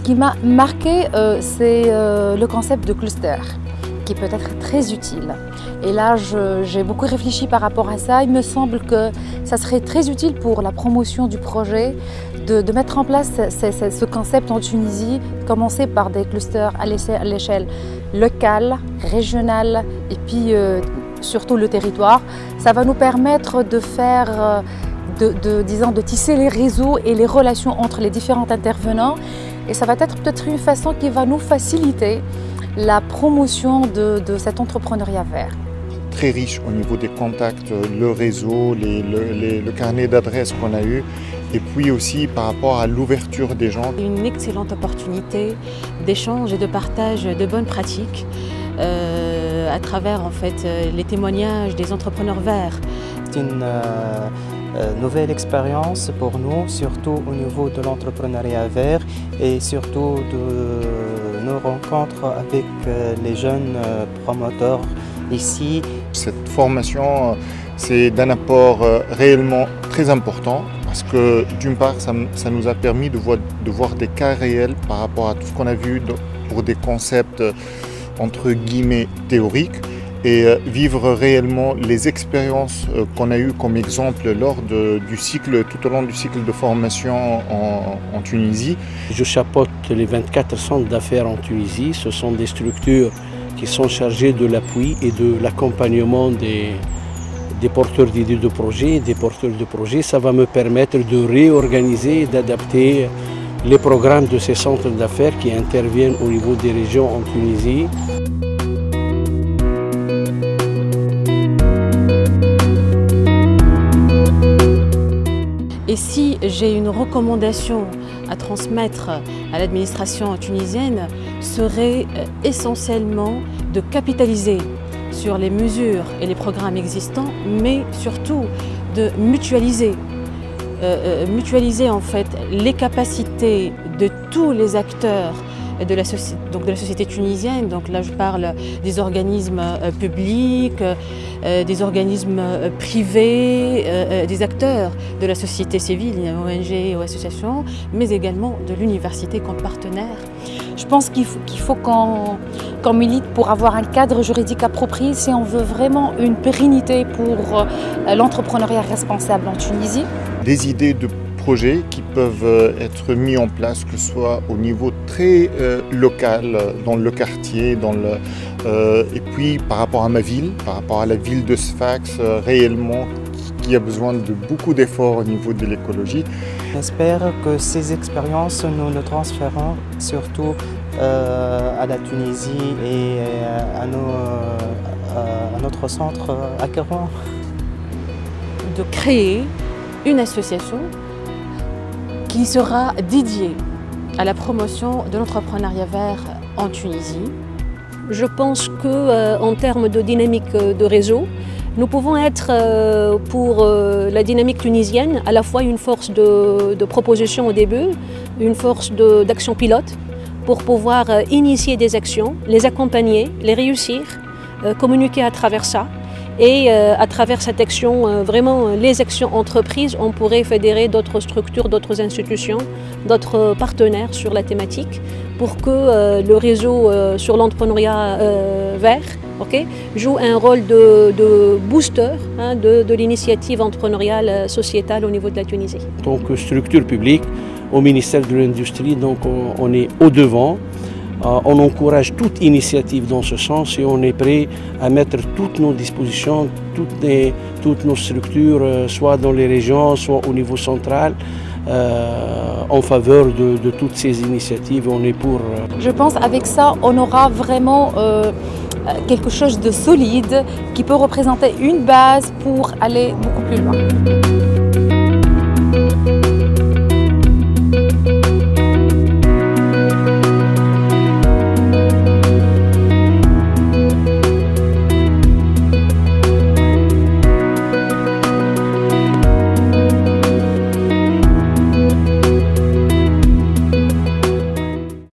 qui m'a marqué, euh, c'est euh, le concept de cluster, qui peut être très utile. Et là, j'ai beaucoup réfléchi par rapport à ça. Il me semble que ça serait très utile pour la promotion du projet de, mettre en place ce, concept en Tunisie, commencer par des clusters à l'échelle locale, régionale et puis euh, surtout le territoire. Ça va nous permettre de faire, disons, de tisser les réseaux et les relations entre les différents intervenants et ça va être peut-être une façon qui va nous faciliter la promotion de, cet entrepreneuriat vert. Très riche au niveau des contacts, le réseau, le carnet d'adresses qu'on a eu et puis aussi par rapport à l'ouverture des gens. Une excellente opportunité d'échange et de partage de bonnes pratiques euh, à travers en fait les témoignages des entrepreneurs verts. C'est une euh, euh, nouvelle expérience pour nous, surtout au niveau de l'entrepreneuriat vert et surtout de nos rencontres avec euh, les jeunes euh, promoteurs ici. Cette formation, c'est d'un apport réellement très important parce que d'une part, ça, nous a permis de voir, de voir des cas réels par rapport à tout ce qu'on a vu pour des concepts entre guillemets théoriques et euh, vivre réellement les expériences euh, qu'on a eues comme exemple lors du cycle, tout au long du cycle de formation en, Tunisie. Je chapeaute les 24 centres d'affaires en Tunisie. Ce sont des structures qui sont chargées de l'appui et de l'accompagnement des, porteurs d'idées de projets, des porteurs de projets. Ça va me permettre de réorganiser et d'adapter les programmes de ces centres d'affaires qui interviennent au niveau des régions en Tunisie. Et si j'ai une recommandation à transmettre à l'administration tunisienne, serait euh, essentiellement de capitaliser sur les mesures et les programmes existants, mais surtout de mutualiser euh, euh, mutualiser en fait les capacités de tous les acteurs de la, donc de la société tunisienne. Donc là, je parle des organismes euh, publics, euh, des organismes euh, privés, des acteurs de la société civile, ONG ou associations, mais également de l'université comme partenaire. Je pense qu'il faut, qu'on milite pour avoir un cadre juridique approprié si on veut vraiment une pérennité pour l'entrepreneuriat responsable en Tunisie. Des idées de projets qui peuvent euh, être mis en place, que ce soit au niveau très euh, local, dans le quartier, dans le, euh, et puis par rapport à ma ville, par rapport à la ville de Sfax, réellement, qui a besoin de beaucoup d'efforts au niveau de l'écologie. J'espère que ces expériences, nous le transférons surtout à la Tunisie et à, à notre centre à Kérouan. De créer une association qui sera dédié à la promotion de l'entrepreneuriat vert en Tunisie. Je pense qu'en euh, termes de dynamique de réseau, nous pouvons être euh, pour euh, la dynamique tunisienne à la fois une force de, de proposition au début, une force d'action pilote pour pouvoir initier des actions, les accompagner, les réussir, communiquer à travers ça et euh, à travers cette action, euh, vraiment les actions entreprises, on pourrait fédérer d'autres structures, d'autres institutions, d'autres partenaires sur la thématique pour que euh, le réseau sur l'entrepreneuriat vert joue un rôle de, booster hein, de, l'initiative entrepreneuriale sociétale au niveau de la Tunisie. Que structure publique, au ministère de l'Industrie, donc on est au devant euh, on encourage toute initiative dans ce sens et on est prêt à mettre toutes nos dispositions, toutes, nos structures, euh, soit dans les régions, soit au niveau central, euh, en faveur de, toutes ces initiatives. On est pour. Je pense avec ça, on aura vraiment quelque chose de solide qui peut représenter une base pour aller beaucoup plus loin.